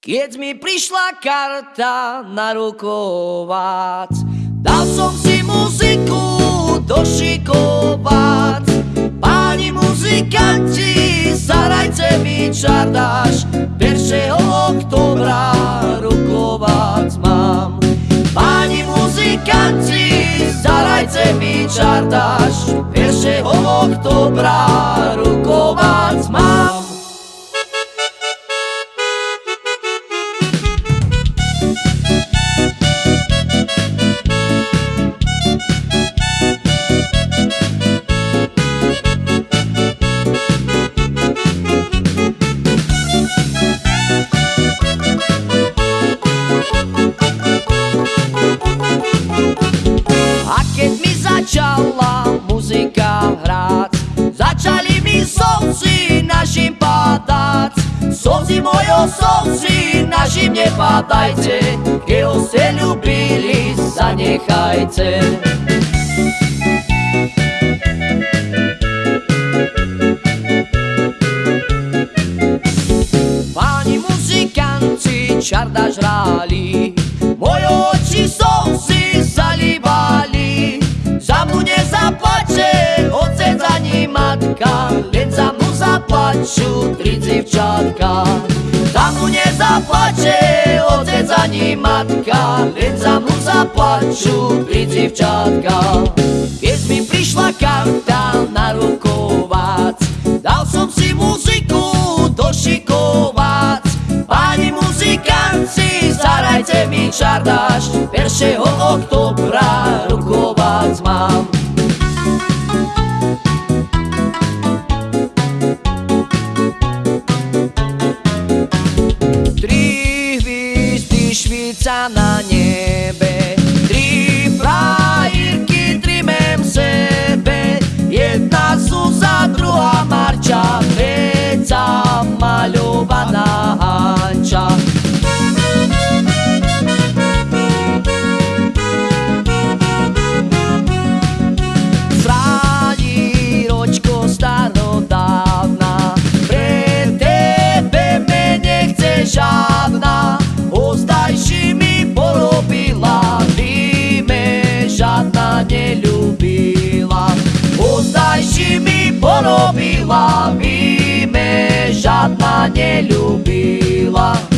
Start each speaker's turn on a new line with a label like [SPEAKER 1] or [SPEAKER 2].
[SPEAKER 1] Keď mi prišla karta na rukovac, dal som si muziku došikovať. Páni muzikanti, zarajte mi čardáš, 1. oktobra rukovac mám. Páni muzikanti, zarajte mi čardáš, 1. oktobra rukovac padať Slzy mojo slzy našim nepadajte Keď ste ľubili, zanechajte. Páni muzikanti čarda žrali Moje oči slzy zalívali matka, len za mnou zaplačú tri dzivčatka. Za mnou nezaplače otec ani matka, len za mnou zaplačú tri dzivčatka. Keď mi prišla karta na rukovac, dal som si muziku došikovať. Páni muzikanci, zarajte mi čardáš, 1. oktobra rukovac Švica na она не любила.